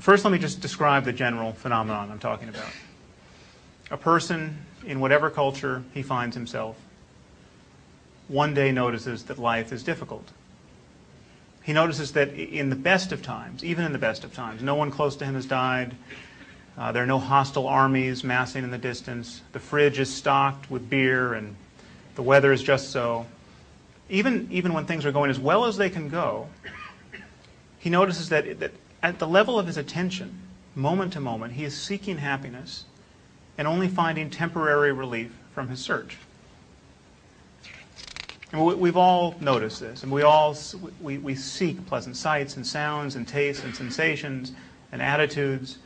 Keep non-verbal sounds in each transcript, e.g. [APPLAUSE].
First, let me just describe the general phenomenon I'm talking about. A person, in whatever culture he finds himself, one day notices that life is difficult. He notices that in the best of times, even in the best of times, no one close to him has died. Uh, there are no hostile armies massing in the distance. The fridge is stocked with beer and the weather is just so. Even, even when things are going as well as they can go, he notices that, that at the level of his attention, moment to moment, he is seeking happiness and only finding temporary relief from his search. And we've all noticed this, and we all we, we seek pleasant sights and sounds and tastes and sensations and attitudes.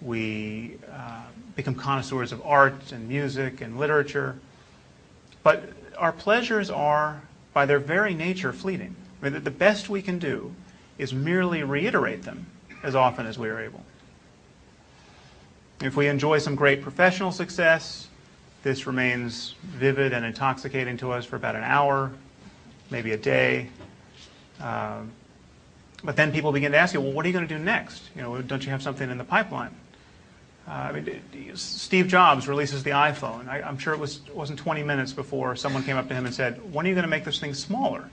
We uh, become connoisseurs of art and music and literature. But our pleasures are, by their very nature, fleeting. I mean, the best we can do is merely reiterate them as often as we are able. If we enjoy some great professional success, this remains vivid and intoxicating to us for about an hour, maybe a day. Um, but then people begin to ask you, well, what are you going to do next? You know, don't you have something in the pipeline? Uh, I mean, Steve Jobs releases the iPhone. I, am sure it was wasn't 20 minutes before someone came up to him and said, "When are you going to make this thing smaller?"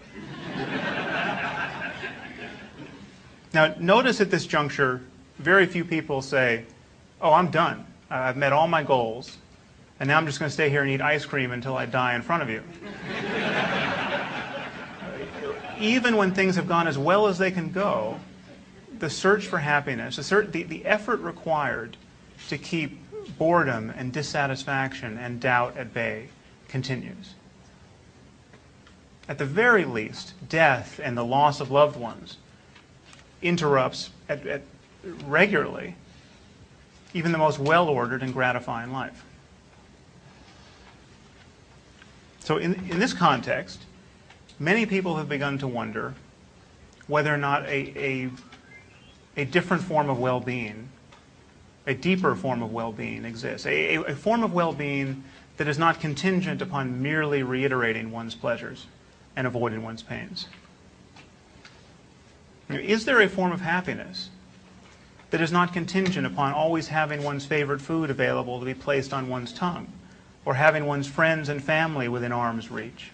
Now, notice at this juncture, very few people say, "Oh, I'm done. I've met all my goals and now I'm just going to stay here and eat ice cream until I die in front of you. [LAUGHS] Even when things have gone as well as they can go, the search for happiness, the, the, the effort required to keep boredom and dissatisfaction and doubt at bay continues. At the very least, death and the loss of loved ones interrupts at, at regularly even the most well-ordered and gratifying life. So in, in this context, many people have begun to wonder whether or not a, a, a different form of well-being, a deeper form of well-being exists, a, a form of well-being that is not contingent upon merely reiterating one's pleasures and avoiding one's pains. Is there a form of happiness that is not contingent upon always having one's favorite food available to be placed on one's tongue? or having one's friends and family within arm's reach,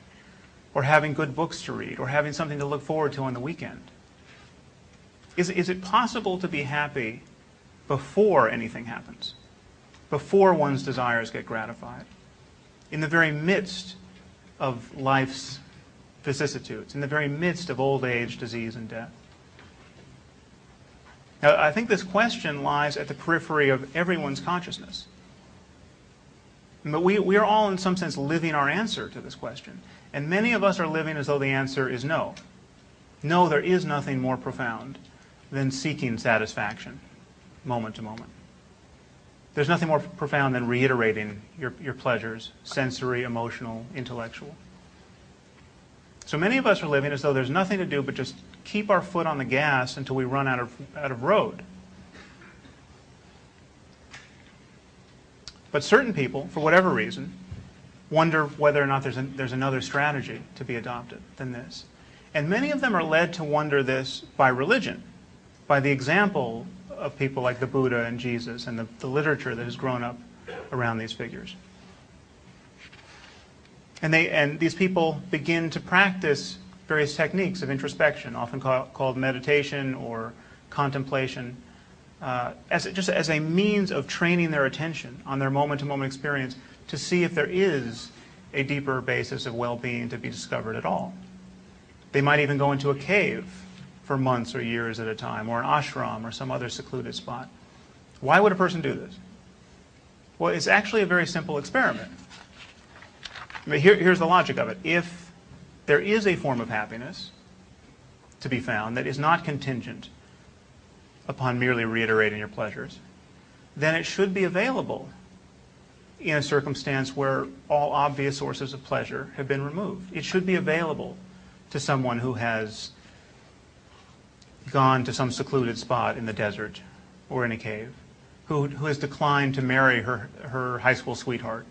or having good books to read, or having something to look forward to on the weekend? Is, is it possible to be happy before anything happens, before one's desires get gratified, in the very midst of life's vicissitudes, in the very midst of old age, disease, and death? Now, I think this question lies at the periphery of everyone's consciousness. But we, we are all, in some sense, living our answer to this question. And many of us are living as though the answer is no. No, there is nothing more profound than seeking satisfaction, moment to moment. There's nothing more profound than reiterating your, your pleasures, sensory, emotional, intellectual. So many of us are living as though there's nothing to do but just keep our foot on the gas until we run out of, out of road. But certain people, for whatever reason, wonder whether or not there's, there's another strategy to be adopted than this. And many of them are led to wonder this by religion, by the example of people like the Buddha and Jesus and the, the literature that has grown up around these figures. And, they, and these people begin to practice various techniques of introspection, often call, called meditation or contemplation, uh, as just as a means of training their attention on their moment-to-moment experience to see if there is a deeper basis of well-being to be discovered at all. They might even go into a cave for months or years at a time, or an ashram or some other secluded spot. Why would a person do this? Well, it's actually a very simple experiment. I mean, here, here's the logic of it. If there is a form of happiness to be found that is not contingent upon merely reiterating your pleasures, then it should be available in a circumstance where all obvious sources of pleasure have been removed. It should be available to someone who has gone to some secluded spot in the desert or in a cave, who, who has declined to marry her, her high school sweetheart,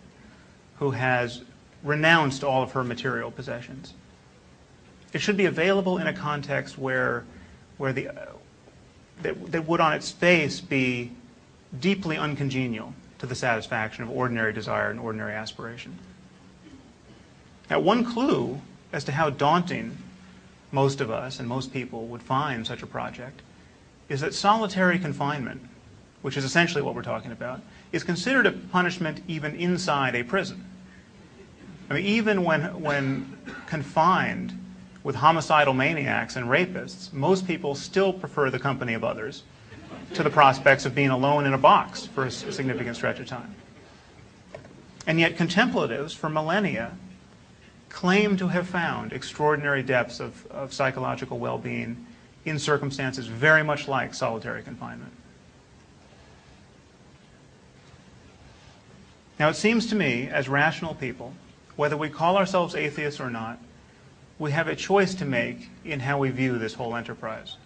who has renounced all of her material possessions. It should be available in a context where, where the, uh, that, that would on its face be deeply uncongenial to the satisfaction of ordinary desire and ordinary aspiration. Now, one clue as to how daunting most of us and most people would find such a project is that solitary confinement, which is essentially what we're talking about, is considered a punishment even inside a prison. I mean, even when, when confined with homicidal maniacs and rapists, most people still prefer the company of others to the prospects of being alone in a box for a significant stretch of time. And yet, contemplatives for millennia claim to have found extraordinary depths of, of psychological well being in circumstances very much like solitary confinement. Now, it seems to me, as rational people, whether we call ourselves atheists or not, we have a choice to make in how we view this whole enterprise.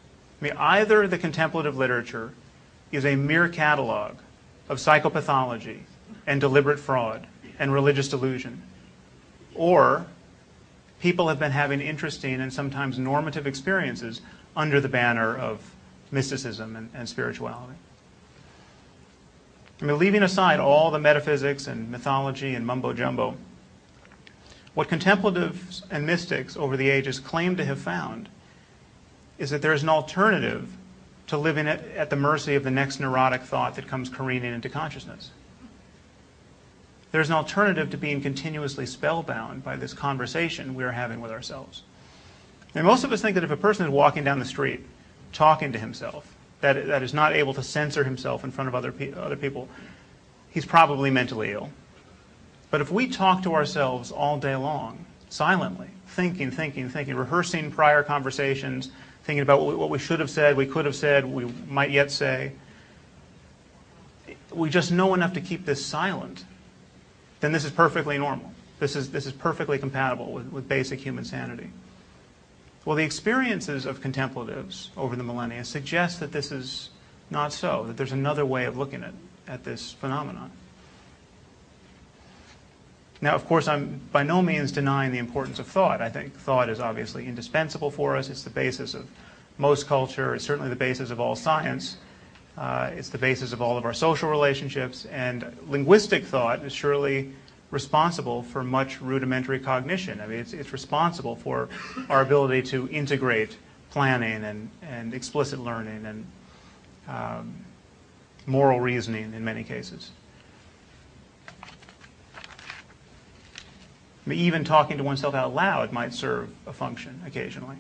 I mean, either the contemplative literature is a mere catalog of psychopathology and deliberate fraud and religious delusion, or people have been having interesting and sometimes normative experiences under the banner of mysticism and, and spirituality. I mean, leaving aside all the metaphysics and mythology and mumbo jumbo, what contemplatives and mystics over the ages claim to have found is that there is an alternative to living at, at the mercy of the next neurotic thought that comes careening into consciousness. There's an alternative to being continuously spellbound by this conversation we are having with ourselves. And most of us think that if a person is walking down the street talking to himself, that, that is not able to censor himself in front of other, pe- other people, he's probably mentally ill. But if we talk to ourselves all day long, silently, thinking, thinking, thinking, rehearsing prior conversations, thinking about what we, should have said, we could have said, we might yet say, we just know enough to keep this silent then this is perfectly normal. This is, this is perfectly compatible with, with basic human sanity. Well, the experiences of contemplatives over the millennia suggest that this is not so, that there's another way of looking at, at this phenomenon. Now, of course, I'm by no means denying the importance of thought. I think thought is obviously indispensable for us. It's the basis of most culture. It's certainly the basis of all science. Uh, it's the basis of all of our social relationships, and linguistic thought is surely responsible for much rudimentary cognition. I mean, it's, it's responsible for our ability to integrate planning and, and explicit learning and um, moral reasoning in many cases. I mean, even talking to oneself out loud might serve a function occasionally.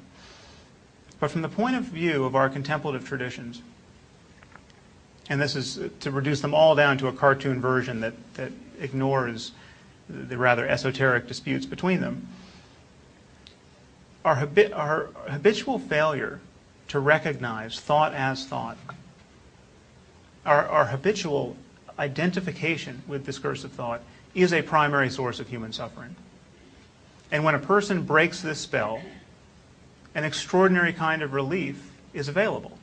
But from the point of view of our contemplative traditions, and this is to reduce them all down to a cartoon version that, that ignores the rather esoteric disputes between them. Our, habi- our habitual failure to recognize thought as thought, our, our habitual identification with discursive thought, is a primary source of human suffering. And when a person breaks this spell, an extraordinary kind of relief is available.